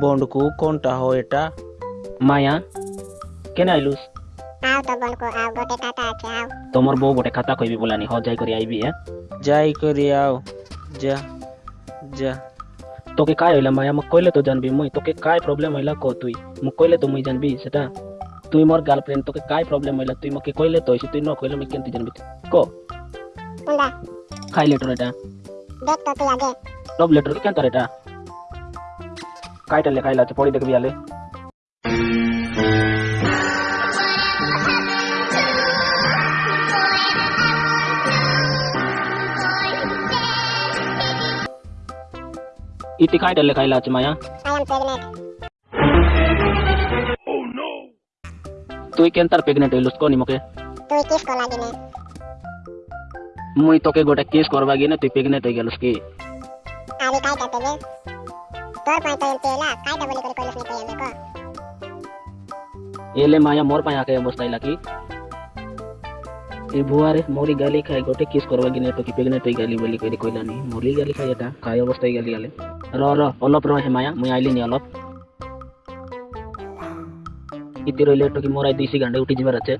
Bond को कौन टा टाहो एटा माया केने आइलुस आओ तो बॉन्ड को आओ बोटे खाता आके आओ तोमर बो बोटे खाता कोई भी बोला नहीं हो जाए करी आई भी है जाए करी आओ जा जा तो के काय होला माया म कोइले तो जानबी मोई तो के काय प्रॉब्लम होला को तुई म कोइले तो मुई जानबी सेटा तुई मोर गर्लफ्रेंड तो के काय प्रॉब्लम होला तुई म के कोइले तो तुई न कोइले म केनती जानबी को खाइले टोरेटा ಬೆಕ್ಕಕ್ಕಾಗೆ ಲವ್ ಲೆಟರ್ ಗೆ ಅಂತಾರೆ ಕಾಯ್ತಲ್ಲೇ ಕಾಯಿಲ್ಲ ಪೋಡಿ ತೆಗೆದಿಯಲ್ಲಿ Iti kai dalle kai lati maya. I am. Oh no. Tu iken tar pregnant hai ya, lusko ni muke. Ya. Tu ikis ko lagi ne. মুই তোকে গোটে কেস করবা গিয়ে তুই প্রেগনেন্ট হয়ে গেলস কি? আরে কাই কাতে বে তোর পায় তোর তেলা কাই তা বলি করে কইলস নি পাই আমাকে এলে মায়া মোর পায় আকে অবস্থা লাগি এ বুয়ারে মরি গালি খাই গোটে কিস করবা গিনে তো কি প্রেগনেন্ট হই গালি বলি করে কইলা নি। মরি গালি খাই এটা খাই অবস্থায় গালি গালে র র অলপ র হে মায়া মুই আইলি নি অলপ। ইতি রইলে তো কি মোরাই দিছি গান্ডে উঠি জিবার আছে।